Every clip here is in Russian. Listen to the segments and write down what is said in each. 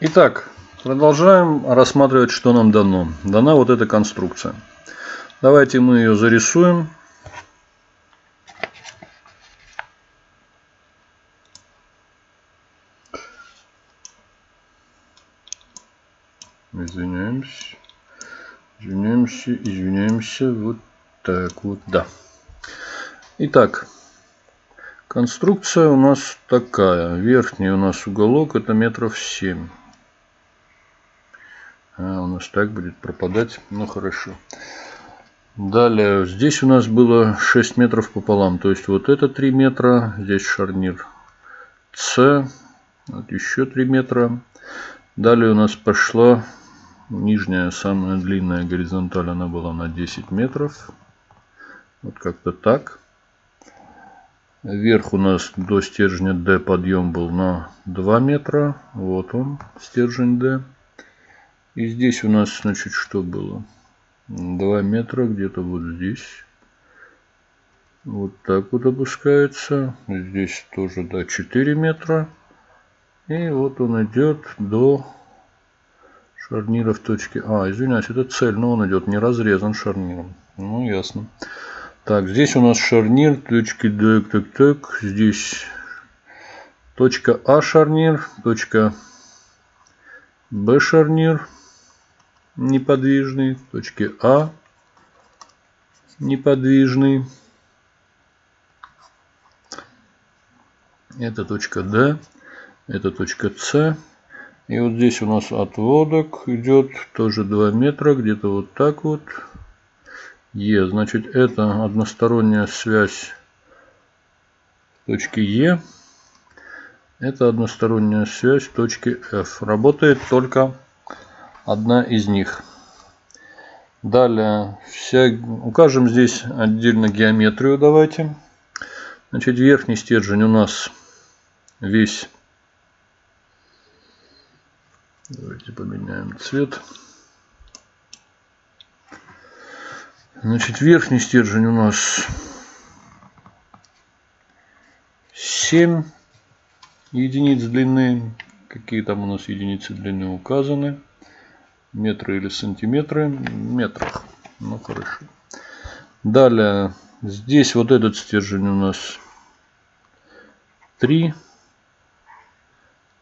Итак, продолжаем рассматривать, что нам дано. Дана вот эта конструкция. Давайте мы ее зарисуем. Извиняемся. Извиняемся, извиняемся. Вот так вот, да. Итак, конструкция у нас такая. Верхний у нас уголок это метров 7. А, у нас так будет пропадать. Ну хорошо. Далее, здесь у нас было 6 метров пополам. То есть вот это 3 метра. Здесь шарнир С. Вот еще 3 метра. Далее у нас пошла нижняя, самая длинная горизонталь, она была на 10 метров. Вот как-то так. Вверх у нас до стержня D подъем был на 2 метра. Вот он, стержень D. И здесь у нас, значит, что было? 2 метра где-то вот здесь. Вот так вот опускается. Здесь тоже, да, 4 метра. И вот он идет до шарнира в точке А. Извиняюсь, это цель, но он идет не разрезан шарниром. Ну, ясно. Так, здесь у нас шарнир, точки так, так, так. Здесь точка А шарнир, точка Б шарнир неподвижный, в точке А неподвижный. Это точка D, это точка С. И вот здесь у нас отводок идет тоже 2 метра, где-то вот так вот. Е, значит это односторонняя связь точки Е. Это односторонняя связь точки F. Работает только одна из них. Далее, вся, укажем здесь отдельно геометрию давайте. Значит, верхний стержень у нас весь. Давайте поменяем цвет. Значит, верхний стержень у нас 7 единиц длины. Какие там у нас единицы длины указаны метры или сантиметры метрах. Ну хорошо. Далее, здесь вот этот стержень у нас 3.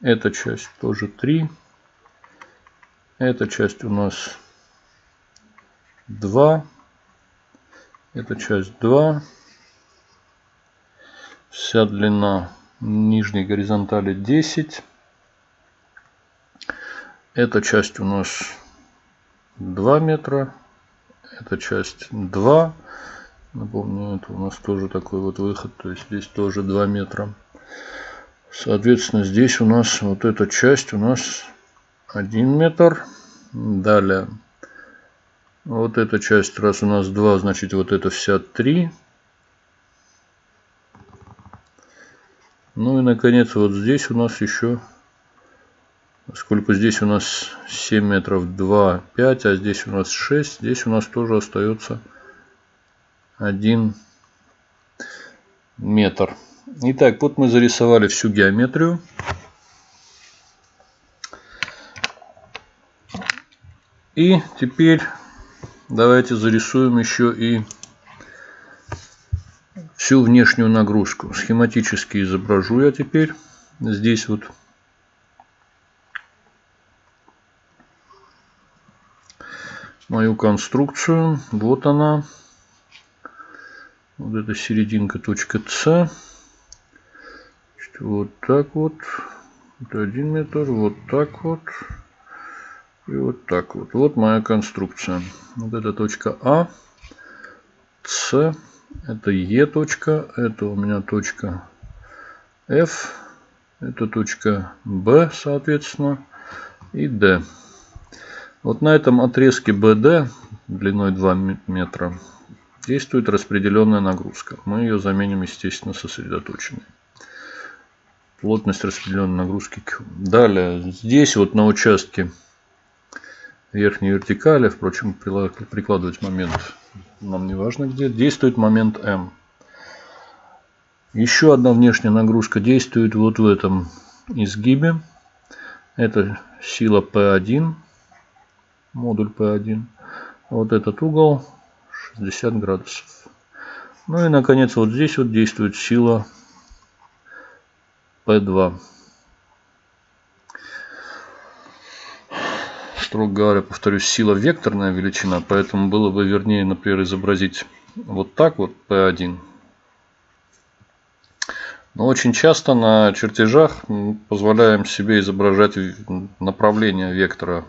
Эта часть тоже 3. Эта часть у нас 2. Эта часть 2. Вся длина нижней горизонтали 10. Эта часть у нас 2 метра. Эта часть 2. Напомню, это у нас тоже такой вот выход. То есть здесь тоже 2 метра. Соответственно, здесь у нас вот эта часть у нас 1 метр. Далее. Вот эта часть, раз у нас 2, значит вот это вся 3. Ну и наконец вот здесь у нас еще Сколько здесь у нас 7 метров 2, 5, а здесь у нас 6. Здесь у нас тоже остается 1 метр. Итак, вот мы зарисовали всю геометрию. И теперь давайте зарисуем еще и всю внешнюю нагрузку. Схематически изображу я теперь. Здесь вот мою конструкцию. Вот она. Вот эта серединка точка С. Вот так вот. Это один метр. Вот так вот. И вот так вот. Вот моя конструкция. Вот эта точка А. С. Это Е точка. Это у меня точка F. Это точка Б, соответственно. И Д. Вот на этом отрезке BD длиной 2 метра действует распределенная нагрузка. Мы ее заменим, естественно, сосредоточенной. Плотность распределенной нагрузки Q. Далее, здесь вот на участке верхней вертикали, впрочем, прикладывать момент нам не важно где, действует момент M. Еще одна внешняя нагрузка действует вот в этом изгибе. Это сила P1, модуль P1. Вот этот угол 60 градусов. Ну и наконец вот здесь вот действует сила P2. Строго говоря, повторюсь, сила векторная величина, поэтому было бы вернее, например, изобразить вот так вот P1. Но очень часто на чертежах позволяем себе изображать направление вектора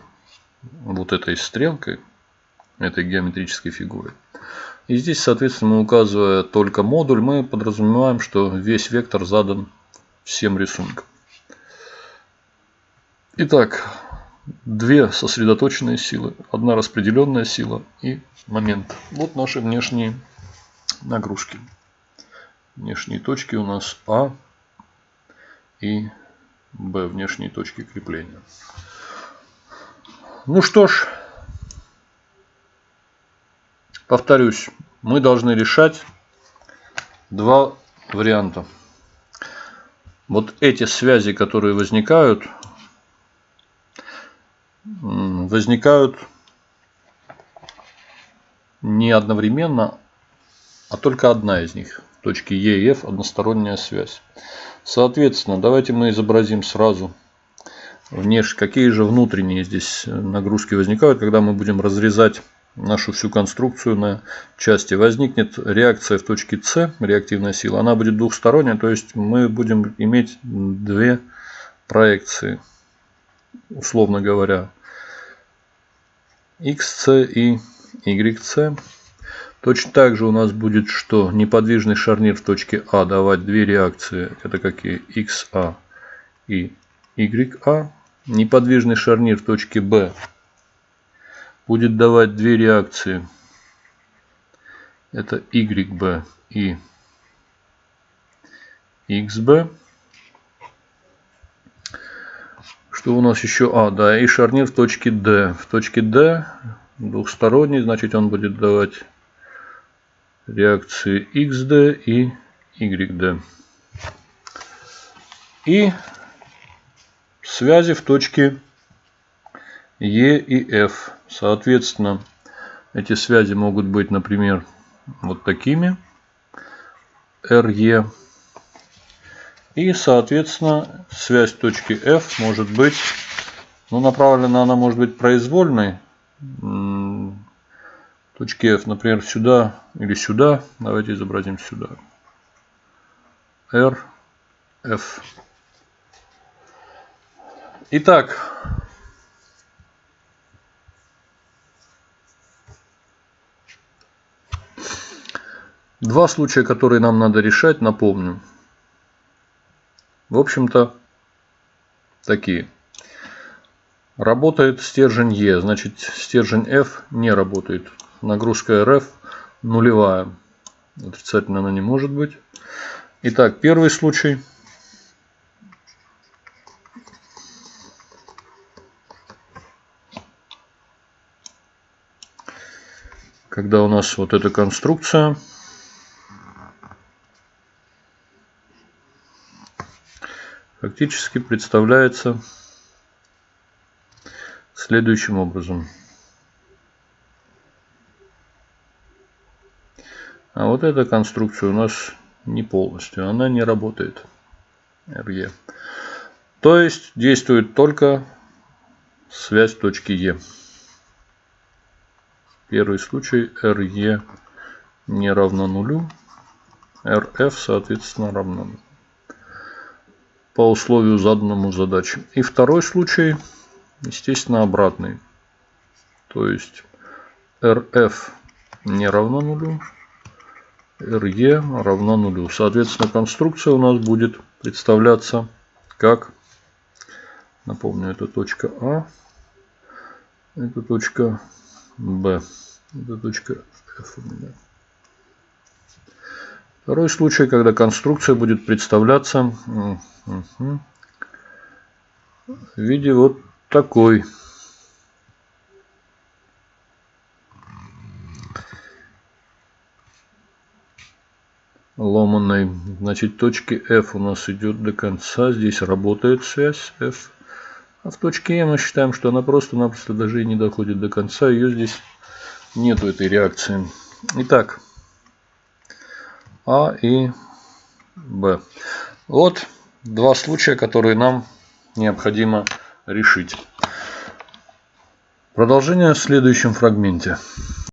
вот этой стрелкой, этой геометрической фигуры. И здесь, соответственно, указывая только модуль, мы подразумеваем, что весь вектор задан всем рисунком. Итак, две сосредоточенные силы, одна распределенная сила и момент. Вот наши внешние нагрузки. Внешние точки у нас А и Б, внешние точки крепления. Ну что ж, повторюсь, мы должны решать два варианта. Вот эти связи, которые возникают, возникают не одновременно, а только одна из них. Точки Е и F односторонняя связь. Соответственно, давайте мы изобразим сразу внеш... какие же внутренние здесь нагрузки возникают, когда мы будем разрезать нашу всю конструкцию на части. Возникнет реакция в точке С, реактивная сила. Она будет двухсторонняя, то есть мы будем иметь две проекции, условно говоря. XC и YC. Точно так же у нас будет, что неподвижный шарнир в точке А давать две реакции. Это какие? XA и YA. Неподвижный шарнир в точке Б будет давать две реакции. Это YB и XB. Что у нас еще? А, да, и шарнир в точке D. В точке D двухсторонний, значит он будет давать реакции XD и YD. И связи в точке E и F. Соответственно, эти связи могут быть, например, вот такими. RE. И, соответственно, связь точки F может быть, ну, направлена она может быть произвольной. Точки F, например, сюда или сюда. Давайте изобразим сюда. R, F. Итак, Два случая, которые нам надо решать, напомню. В общем-то, такие. Работает стержень Е, значит стержень F не работает. Нагрузка РФ нулевая. Отрицательно она не может быть. Итак, первый случай. Когда у нас вот эта конструкция фактически представляется следующим образом. А вот эта конструкция у нас не полностью, она не работает. RE. То есть действует только связь точки Е. Первый случай RE не равно нулю, RF соответственно равно по условию заданному задаче. И второй случай, естественно, обратный. То есть RF не равно нулю, RE равно нулю. Соответственно, конструкция у нас будет представляться как, напомню, это точка А, это точка Б, это точка F у меня. Второй случай, когда конструкция будет представляться в виде вот такой. ломаной. Значит, точки F у нас идет до конца. Здесь работает связь F. А в точке Е мы считаем, что она просто-напросто даже и не доходит до конца. Ее здесь нету этой реакции. Итак, А и Б. Вот два случая, которые нам необходимо решить. Продолжение в следующем фрагменте.